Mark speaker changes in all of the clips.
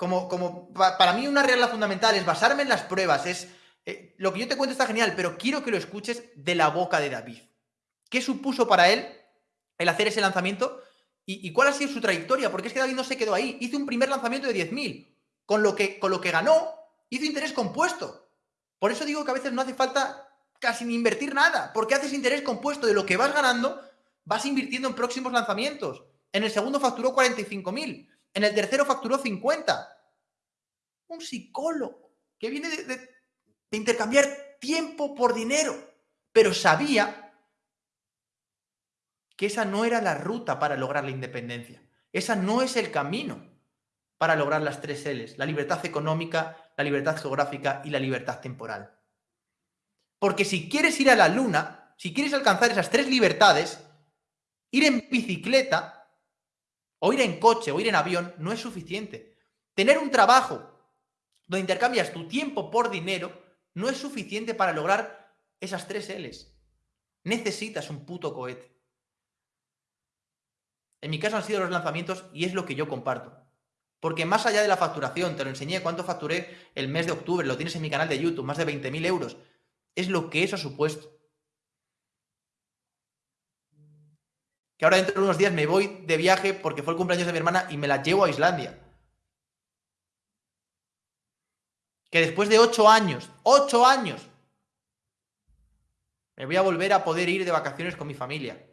Speaker 1: como, como para mí una regla fundamental es basarme en las pruebas, es eh, lo que yo te cuento está genial, pero quiero que lo escuches de la boca de David. ¿Qué supuso para él el hacer ese lanzamiento? ¿Y, cuál ha sido su trayectoria? Porque es que David no se quedó ahí. Hizo un primer lanzamiento de 10.000. Con lo, que, con lo que ganó, hizo interés compuesto. Por eso digo que a veces no hace falta casi ni invertir nada, porque haces interés compuesto de lo que vas ganando, vas invirtiendo en próximos lanzamientos. En el segundo facturó 45.000, en el tercero facturó 50. Un psicólogo que viene de intercambiar tiempo por dinero, pero sabía que esa no era la ruta para lograr la independencia. Esa no es el camino para lograr las tres L's, la libertad económica, la libertad geográfica y la libertad temporal. Porque si quieres ir a la luna, si quieres alcanzar esas tres libertades, ir en bicicleta, o ir en coche, o ir en avión, no es suficiente. Tener un trabajo donde intercambias tu tiempo por dinero no es suficiente para lograr esas tres L's. Necesitas un puto cohete. En mi caso han sido los lanzamientos y es lo que yo comparto. Porque más allá de la facturación, te lo enseñé cuánto facturé el mes de octubre, lo tienes en mi canal de YouTube, más de 20.000 euros. Es lo que eso ha supuesto. Que ahora dentro de unos días me voy de viaje porque fue el cumpleaños de mi hermana y me la llevo a Islandia. Que después de ocho años, ocho años, me voy a volver a poder ir de vacaciones con mi familia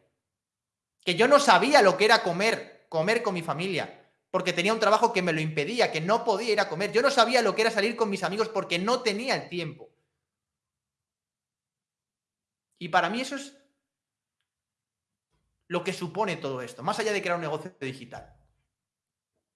Speaker 1: que yo no sabía lo que era comer, comer con mi familia, porque tenía un trabajo que me lo impedía, que no podía ir a comer. Yo no sabía lo que era salir con mis amigos porque no tenía el tiempo. Y para mí eso es lo que supone todo esto, más allá de crear un negocio digital.